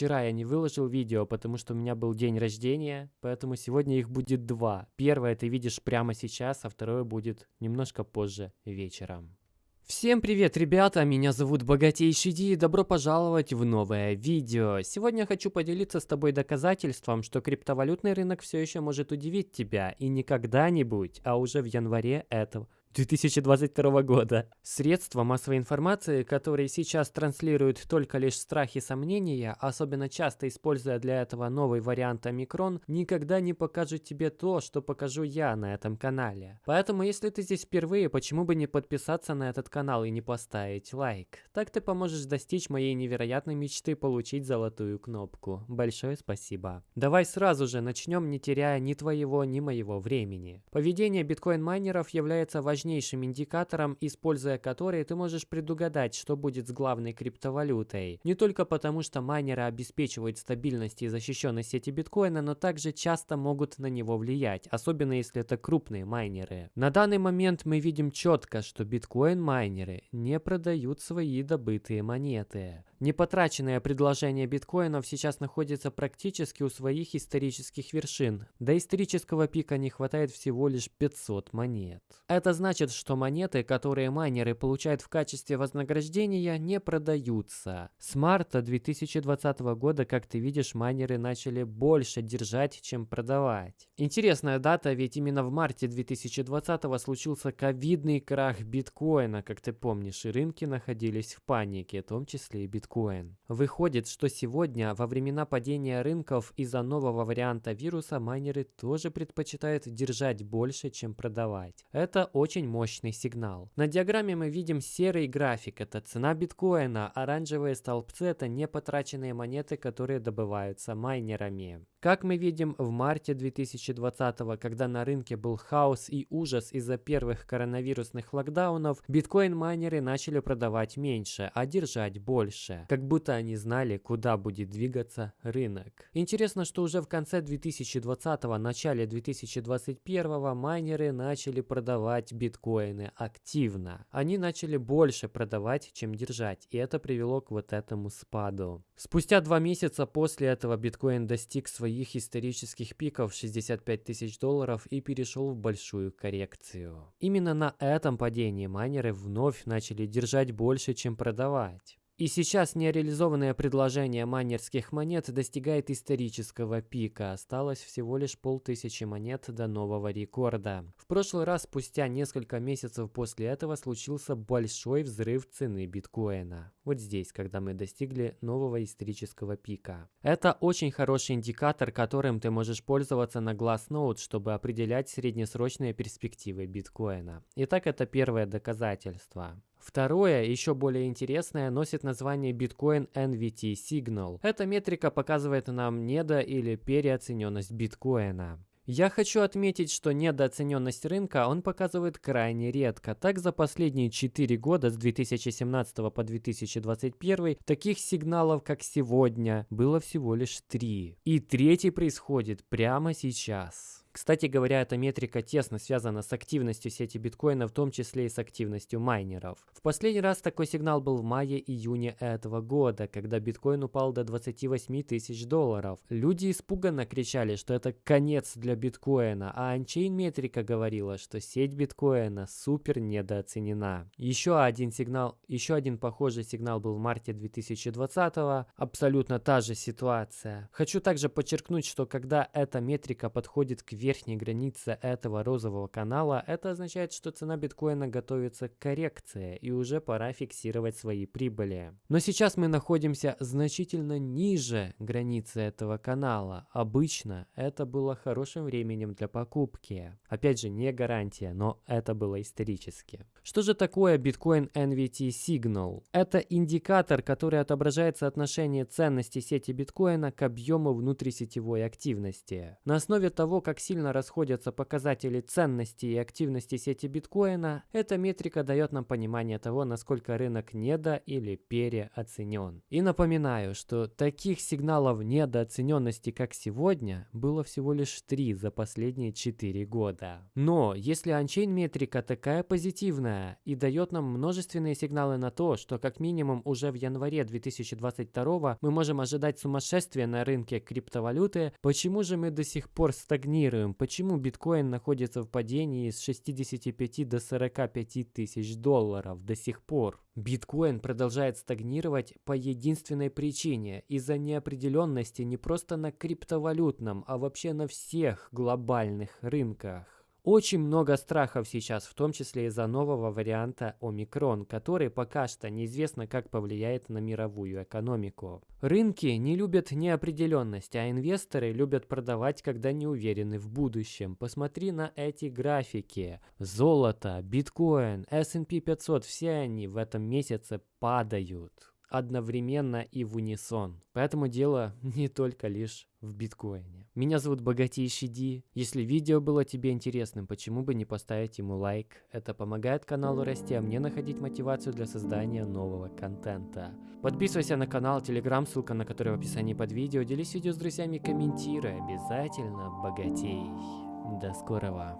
вчера я не выложил видео, потому что у меня был день рождения, поэтому сегодня их будет два. Первое ты видишь прямо сейчас, а второе будет немножко позже вечером. Всем привет, ребята! Меня зовут Богатейший Ди и добро пожаловать в новое видео. Сегодня хочу поделиться с тобой доказательством, что криптовалютный рынок все еще может удивить тебя и не когда-нибудь, а уже в январе этого 2022 года. Средства массовой информации, которые сейчас транслируют только лишь страхи и сомнения, особенно часто используя для этого новый вариант омикрон, никогда не покажут тебе то, что покажу я на этом канале. Поэтому, если ты здесь впервые, почему бы не подписаться на этот канал и не поставить лайк? Так ты поможешь достичь моей невероятной мечты получить золотую кнопку. Большое спасибо. Давай сразу же начнем, не теряя ни твоего, ни моего времени. Поведение биткоин-майнеров является важным важнейшим индикатором, используя который ты можешь предугадать, что будет с главной криптовалютой. Не только потому, что майнеры обеспечивают стабильность и защищенность сети биткоина, но также часто могут на него влиять, особенно если это крупные майнеры. На данный момент мы видим четко, что биткоин-майнеры не продают свои добытые монеты. Непотраченное предложение биткоинов сейчас находится практически у своих исторических вершин. До исторического пика не хватает всего лишь 500 монет. Это значит, что монеты, которые майнеры получают в качестве вознаграждения, не продаются. С марта 2020 года, как ты видишь, майнеры начали больше держать, чем продавать. Интересная дата, ведь именно в марте 2020 случился ковидный крах биткоина, как ты помнишь, и рынки находились в панике, в том числе и биткоин биткоин. Выходит, что сегодня, во времена падения рынков из-за нового варианта вируса, майнеры тоже предпочитают держать больше, чем продавать. Это очень мощный сигнал. На диаграмме мы видим серый график, это цена биткоина, оранжевые столбцы это непотраченные монеты, которые добываются майнерами. Как мы видим, в марте 2020, когда на рынке был хаос и ужас из-за первых коронавирусных локдаунов, биткоин-майнеры начали продавать меньше, а держать больше. Как будто они знали, куда будет двигаться рынок. Интересно, что уже в конце 2020, начале 2021 майнеры начали продавать биткоины активно. Они начали больше продавать, чем держать, и это привело к вот этому спаду. Спустя два месяца после этого биткоин достиг своей своих исторических пиков 65 тысяч долларов и перешел в большую коррекцию. Именно на этом падении майнеры вновь начали держать больше, чем продавать. И сейчас нереализованное предложение майнерских монет достигает исторического пика. Осталось всего лишь полтысячи монет до нового рекорда. В прошлый раз, спустя несколько месяцев после этого, случился большой взрыв цены биткоина. Вот здесь, когда мы достигли нового исторического пика. Это очень хороший индикатор, которым ты можешь пользоваться на Glassnode, чтобы определять среднесрочные перспективы биткоина. Итак, это первое доказательство. Второе, еще более интересное, носит название Bitcoin NVT Signal. Эта метрика показывает нам недо- или переоцененность биткоина. Я хочу отметить, что недооцененность рынка он показывает крайне редко. Так за последние 4 года, с 2017 по 2021, таких сигналов, как сегодня, было всего лишь 3. И третий происходит прямо сейчас. Кстати говоря, эта метрика тесно связана с активностью сети биткоина, в том числе и с активностью майнеров. В последний раз такой сигнал был в мае-июне этого года, когда биткоин упал до 28 тысяч долларов. Люди испуганно кричали, что это конец для биткоина, а Unchain метрика говорила, что сеть биткоина супер недооценена. Еще один сигнал, еще один похожий сигнал был в марте 2020, абсолютно та же ситуация. Хочу также подчеркнуть, что когда эта метрика подходит к верхней границе этого розового канала, это означает, что цена биткоина готовится к коррекции и уже пора фиксировать свои прибыли. Но сейчас мы находимся значительно ниже границы этого канала. Обычно это было хорошим временем для покупки. Опять же, не гарантия, но это было исторически. Что же такое Bitcoin NVT Signal? Это индикатор, который отображает соотношение ценности сети биткоина к объему внутрисетевой активности. На основе того, как сильно расходятся показатели ценности и активности сети биткоина, эта метрика дает нам понимание того, насколько рынок недо- или переоценен. И напоминаю, что таких сигналов недооцененности, как сегодня, было всего лишь три за последние 4 года. Но если анчейн метрика такая позитивная и дает нам множественные сигналы на то, что как минимум уже в январе 2022 мы можем ожидать сумасшествия на рынке криптовалюты, почему же мы до сих пор стагнируем? Почему биткоин находится в падении с 65 до 45 тысяч долларов до сих пор? Биткоин продолжает стагнировать по единственной причине – из-за неопределенности не просто на криптовалютном, а вообще на всех глобальных рынках. Очень много страхов сейчас, в том числе из-за нового варианта омикрон, который пока что неизвестно как повлияет на мировую экономику. Рынки не любят неопределенность, а инвесторы любят продавать, когда не уверены в будущем. Посмотри на эти графики. Золото, биткоин, S&P 500, все они в этом месяце падают одновременно и в унисон. Поэтому дело не только лишь в биткоине. Меня зовут Богатейший Ди. Если видео было тебе интересным, почему бы не поставить ему лайк? Это помогает каналу расти, а мне находить мотивацию для создания нового контента. Подписывайся на канал, телеграм, ссылка на который в описании под видео. Делись видео с друзьями, комментируй. Обязательно богатей. До скорого.